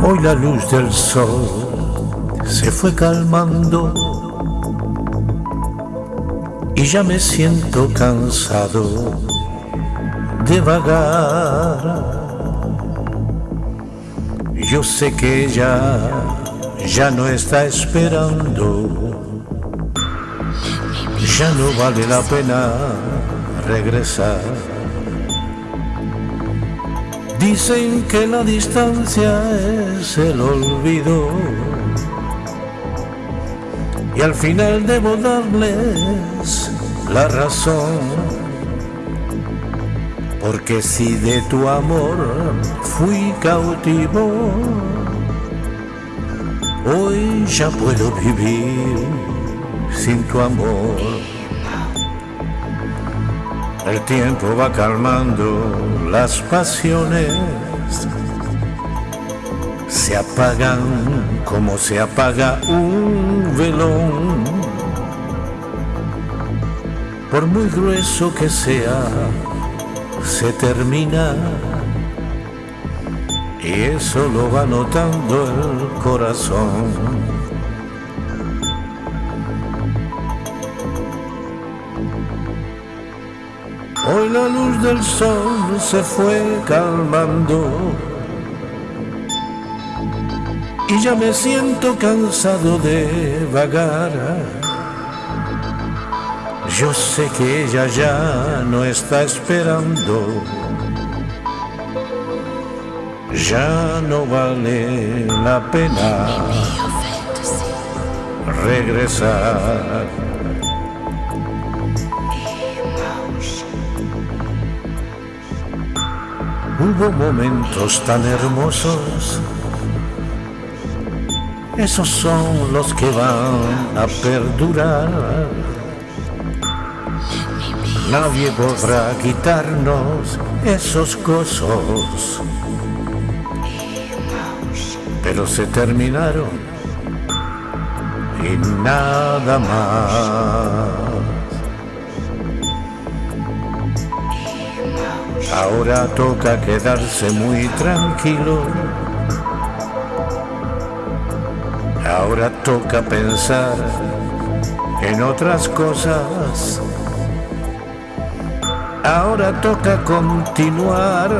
Hoy la luz del sol se fue calmando y ya me siento cansado de vagar. Yo sé que ella ya no está esperando, ya no vale la pena regresar. Dicen que la distancia es el olvido y al final debo darles la razón. Porque si de tu amor fui cautivo, hoy ya puedo vivir sin tu amor. El tiempo va calmando las pasiones, se apagan como se apaga un velón. Por muy grueso que sea, se termina y eso lo va notando el corazón. Hoy la luz del sol se fue calmando y ya me siento cansado de vagar. Yo sé que ella ya no está esperando, ya no vale la pena regresar. Hubo momentos tan hermosos, esos son los que van a perdurar. Nadie podrá quitarnos esos gozos, pero se terminaron y nada más. Ahora toca quedarse muy tranquilo. Ahora toca pensar en otras cosas. Ahora toca continuar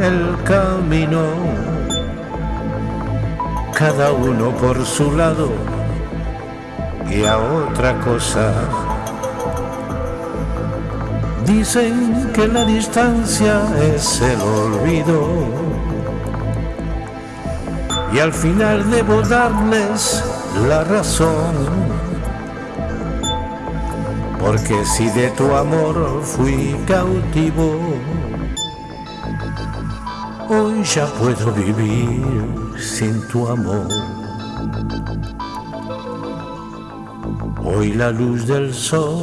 el camino. Cada uno por su lado y a otra cosa. Dicen que la distancia es el olvido y al final debo darles la razón. Porque si de tu amor fui cautivo, hoy ya puedo vivir sin tu amor. Hoy la luz del sol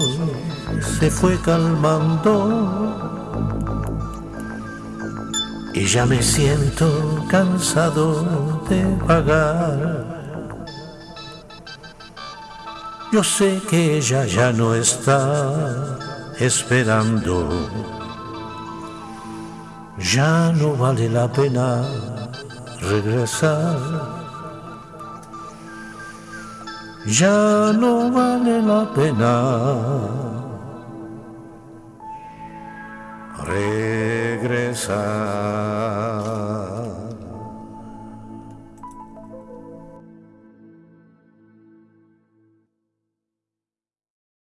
se fue calmando y ya me siento cansado de vagar. Yo sé que ella ya no está esperando, ya no vale la pena regresar. Ya no vale la pena regresar.